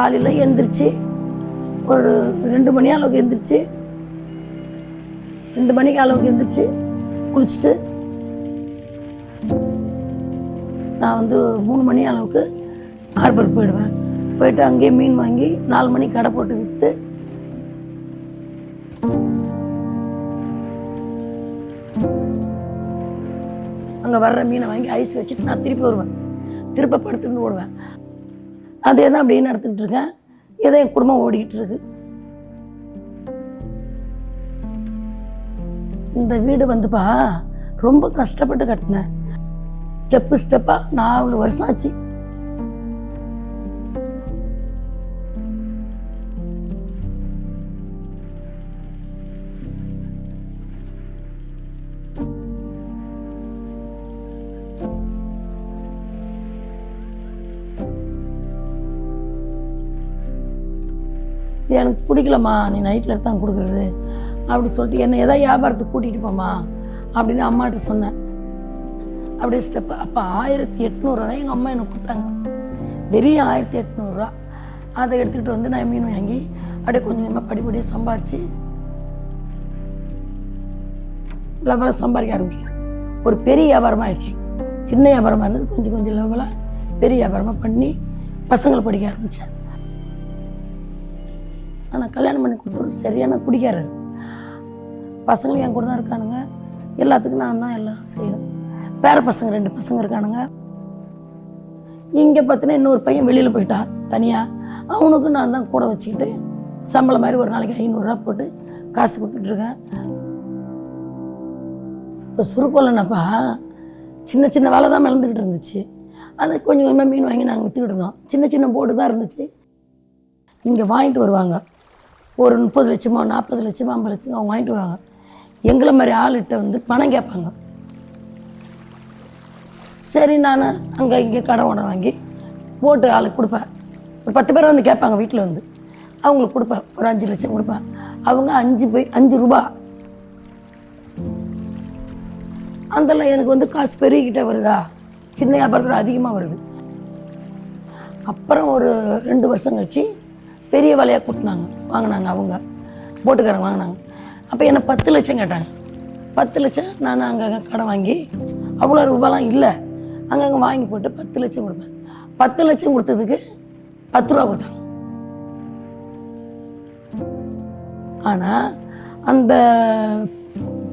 காலையில் எந்திரிச்சு ஒரு ரெண்டு மணி அளவுக்கு எந்திரிச்சு ரெண்டு மணிக்கு அளவுக்கு எந்திரிச்சு குளிச்சுட்டு நான் வந்து மூணு மணி அளவுக்கு ஹார்பர் போயிடுவேன். போயிட்டு அங்கேயே மீன் வாங்கி நாலு மணிக்கு கடை போட்டு விற்று அங்கே வர்ற மீனை வாங்கி ஐஸ் வச்சுட்டு நான் திருப்பி வருவேன். திருப்ப படுத்துருந்து ஓடுவேன். அதே தான் அப்படியே நடத்திக்கிட்டு இருக்கேன் ஏதோ என் குடும்பம் ஓடிக்கிட்டு இருக்கு. இந்த வீடு வந்துப்பா ரொம்ப கஷ்டப்பட்டு கட்டினேன் ஸ்டெப்பு ஸ்டெப்பாக நாலு வருஷம் ஆச்சு. இது எனக்கு பிடிக்கலம்மா நீ நைட்டில் தான் கொடுக்குறது. அப்படி சொல்லிட்டு என்னை எதாவது வியாபாரத்துக்கு கூட்டிகிட்டு போமா அப்படின்னு அம்மாட்ட சொன்னேன். அப்படியே ஸ்டெப் அப்போ ஆயிரத்தி எட்நூறுவா தான் எங்கள் அம்மா எனக்கு கொடுத்தாங்க. வெறும் ஆயிரத்தி எட்நூறுரூவா அதை எடுத்துக்கிட்டு வந்து நான் மீன் வாங்கி அப்படியே கொஞ்சம் கொஞ்சமாக படிப்படியாக சம்பாரித்து லெவலாக சம்பாதிக்க ஆரம்பிச்சேன். ஒரு பெரிய வியாபாரமாக ஆயிடுச்சு. சின்ன வியாபாரமாக இருந்தது. கொஞ்சம் கொஞ்சம் லெவலாக பெரிய வியாபாரமாக பண்ணி பசங்களை படிக்க ஆரம்பித்தேன் ஆனால் கல்யாணம் பண்ணி கொடுத்தவர் சரியான குடிக்காரர் பசங்களும் என் கூட தான் இருக்கானுங்க. எல்லாத்துக்கும் நான் தான் எல்லாம் செய்கிறேன் பேர பசங்க ரெண்டு பசங்க இருக்கானுங்க. இங்கே பார்த்தீங்கன்னா இன்னொரு பையன் வெளியில் போயிட்டான் தனியாக அவனுக்கும் நான் தான் கூட வச்சுக்கிட்டு சம்பளம் மாதிரி ஒரு நாளைக்கு ஐநூறுரூவா போட்டு காசு கொடுத்துட்ருக்கேன் இப்போ சுருக்கோலனப்பா சின்ன சின்ன வேலை தான் மிளந்துக்கிட்டு இருந்துச்சு. அதை கொஞ்சம் கொஞ்சமாக மீன் வாங்கி நாங்கள் விற்றுக்கிட்டு இருந்தோம். சின்ன சின்ன போட்டு தான் இருந்துச்சு. இங்கே வாங்கிட்டு வருவாங்க. ஒரு முப்பது லட்சமோ நாற்பது லட்சமோ ஐம்பது லட்சமோ அவங்க வாங்கிட்டு வருவாங்க. எங்களை மாதிரி ஆளுகிட்ட வந்து பணம் கேட்பாங்க. சரி நான் அங்கே இங்கே கடை உணவு வாங்கி போட்டு ஆளுக்கு கொடுப்பேன். ஒரு பத்து பேர் வந்து கேட்பாங்க வீட்டில் வந்து. அவங்களுக்கு கொடுப்பேன். ஒரு அஞ்சு லட்சம் கொடுப்பேன். அவங்க அஞ்சு போய் அஞ்சு ரூபா. அதெல்லாம் எனக்கு வந்து காசு பெருகிக்கிட்டே வருதா? சின்ன வியாபாரத்தில் அதிகமாக வருது. அப்புறம் ஒரு ரெண்டு வருஷம் கழிச்சு பெரிய வலையாக கூட்டினாங்க. வாங்கினாங்க அவங்க. போட்டுக்காரங்க வாங்கினாங்க. அப்போ என்னை பத்து லட்சம் கேட்டாங்க. பத்து லட்சம் நான் அங்கே கடை வாங்கி அவ்வளோ ரூபாலாம் இல்லை. அங்கங்கே வாங்கி போட்டு பத்து லட்சம் கொடுப்பேன். பத்து லட்சம் கொடுத்ததுக்கு பத்து ரூபா கொடுத்தாங்க. ஆனால் அந்த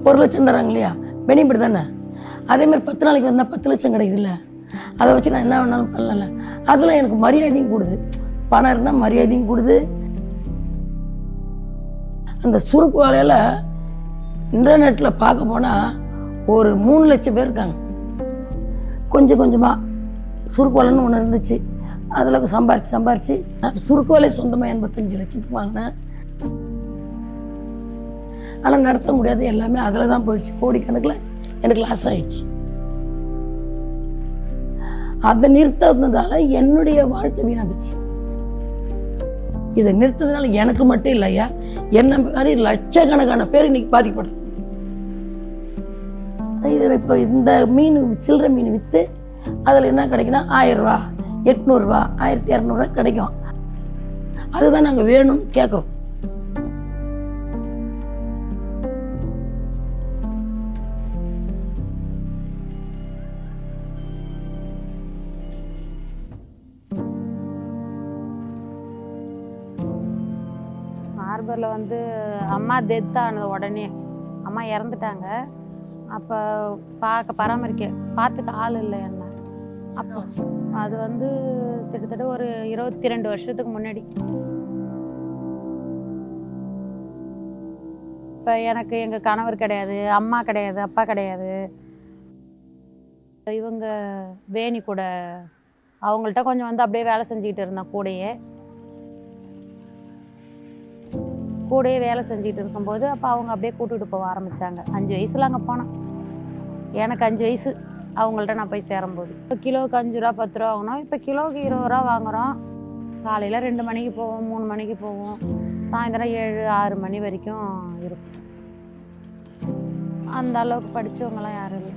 ஒரு லட்சம் தராங்க இல்லையா? பெனிஃபிட் தானே? அதேமாதிரி பத்து நாளைக்கு வந்தால் பத்து லட்சம் கிடைக்குதுல்ல? அதை வச்சு நான் என்ன வேணாலும் பண்ணல அதில் எனக்கு மரியாதையும் கூடுது. பணம் இருந்தால் மரியாதையும் கொடுது. அந்த சுருக்கு வேலையில் இன்டர்நெட்டில் பார்க்க போனால் ஒரு மூணு லட்சம் பேர் இருக்காங்க. கொஞ்சம் கொஞ்சமாக சுருக்கு வேலைன்னு ஒன்று இருந்துச்சு. அதில் சம்பாரிச்சு சம்பாரித்து சுருக்கு வேலை சொந்தமாக எண்பத்தஞ்சு லட்சத்துக்கு வாங்கினேன். ஆனால் நடத்த முடியாது. எல்லாமே அதில் தான் போயிடுச்சு. கோடிக்கணக்கில் எனக்கு லாஸ் ஆயிடுச்சு. அதை நிறுத்தினதால என்னுடைய வாழ்க்கை வீணாகிச்சு இதை நிறுத்ததுனால எனக்கு மட்டும் இல்லையா என்ன மாதிரி லட்சக்கணக்கான பேர் இன்னைக்கு பாதிக்கப்படுது. இதில் இப்போ இந்த மீன் சில்லற மீன் விற்று அதில் என்ன கிடைக்குன்னா ஆயிரம் ரூபா எட்நூறுரூவா ஆயிரத்தி இரநூறுவா கிடைக்கும். அதுதான் நாங்கள் வேணும்னு கேட்குறோம். ஹார்பரில் வந்து அம்மா டெத் ஆனது உடனே. அம்மா இறந்துட்டாங்க. அப்போ பார்க்க பராமரிக்க பார்த்துக்க ஆள் இல்லை என்ன. அப்போ அது வந்து கிட்டத்தட்ட ஒரு இருபத்தி ரெண்டு வருஷத்துக்கு முன்னாடி. இப்போ எனக்கு எங்கள் கணவர் கிடையாது அம்மா கிடையாது அப்பா கிடையாது. இவங்க வேணி கூட அவங்கள்ட்ட கொஞ்சம் வந்து அப்படியே வேலை செஞ்சுக்கிட்டு இருந்தேன் கூடயே. கூடயே வேலை செஞ்சுட்டு இருக்கும்போது அப்போ அவங்க அப்படியே கூட்டிகிட்டு போக ஆரம்பித்தாங்க அஞ்சு வயசில் அங்கே போனேன். எனக்கு அஞ்சு வயசு. அவங்கள்ட்ட நான் போய் சேரும்போது. இப்போ கிலோவுக்கு அஞ்சு ரூபா பத்து ரூபா வாங்கினோம் இப்போ கிலோவுக்கு இருபது ரூபா வாங்குகிறோம் காலையில் ரெண்டு மணிக்கு போவோம் மூணு மணிக்கு போவோம். சாயந்தரம் ஏழு ஆறு மணி வரைக்கும் இருக்கும். அந்த அளவுக்கு படித்தவங்களாம் யாரும் இல்லை.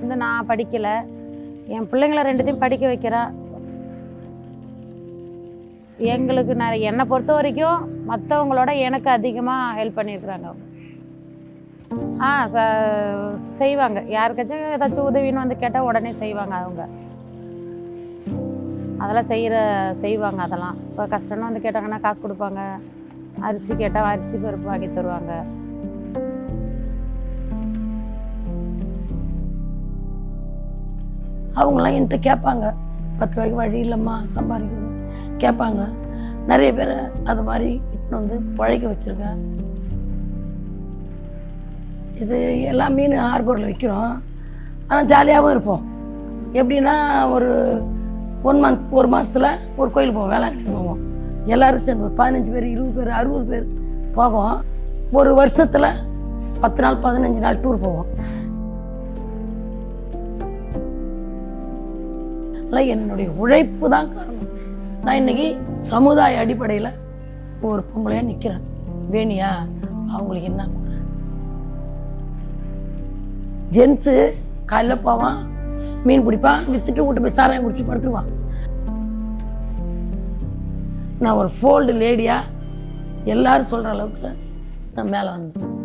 வந்து நான் படிக்கலை. என் பிள்ளைங்கள ரெண்டுத்தையும் படிக்க வைக்கிறேன். எங்களுக்கு நான் என்னை பொறுத்த வரைக்கும் மற்றவங்களோட எனக்கு அதிகமாக ஹெல்ப் பண்ணியிருக்கிறாங்க ஆ ச செய்வாங்க. யாருக்காச்சும் ஏதாச்சும் உதவின்னு வந்து கேட்டால் உடனே செய்வாங்க அவங்க. அதெல்லாம் செய்கிற செய்வாங்க அதெல்லாம். இப்போ கஷ்டம்னு வந்து கேட்டாங்கன்னா காசு கொடுப்பாங்க. அரிசி கேட்டால் அரிசி பருப்பு வாங்கி தருவாங்க. அவங்களாம் என்கிட்ட கேட்பாங்க. பத்து ரூபாய்க்கு வழி இல்லைம்மா சம்பாதிக்கணும். கேட்பாங்க. நிறைய பேர் அது மாதிரி இட்டுன்னு வந்து பழைக்க வச்சுருக்கேன் இது எல்லா மீன் ஹார்பரில் விற்கிறோம் ஆனால் ஜாலியாகவும் இருப்போம். எப்படின்னா ஒரு ஒன் மந்த் ஒரு மாதத்தில் ஒரு கோயில் போவோம் வேளாங்கண்ணி போவோம். எல்லோரும் சேர்ந்து ஒரு பதினஞ்சு பேர் இருபது பேர் அறுபது பேர் போவோம். ஒரு வருஷத்தில் பத்து நாள் பதினஞ்சு நாள் டூர் போவோம். அதெல்லாம் என்னுடைய உழைப்பு தான் காரணம். நான் இன்னைக்கு சமுதாய அடிப்படையில் ஒரு பொம்பளையாக நிற்கிறேன் வேணியா அவங்களுக்கு என்ன குறை? ஜென்ஸு காலைல போவான் மீன் பிடிப்பான் வித்துட்டு விட்டு போய் சாராயம் குடிச்சு படுத்துருவான். நான் ஒரு ஃபோல்டு லேடியாக எல்லாரும் சொல்கிற அளவுக்கு நான் மேலே வந்தேன்.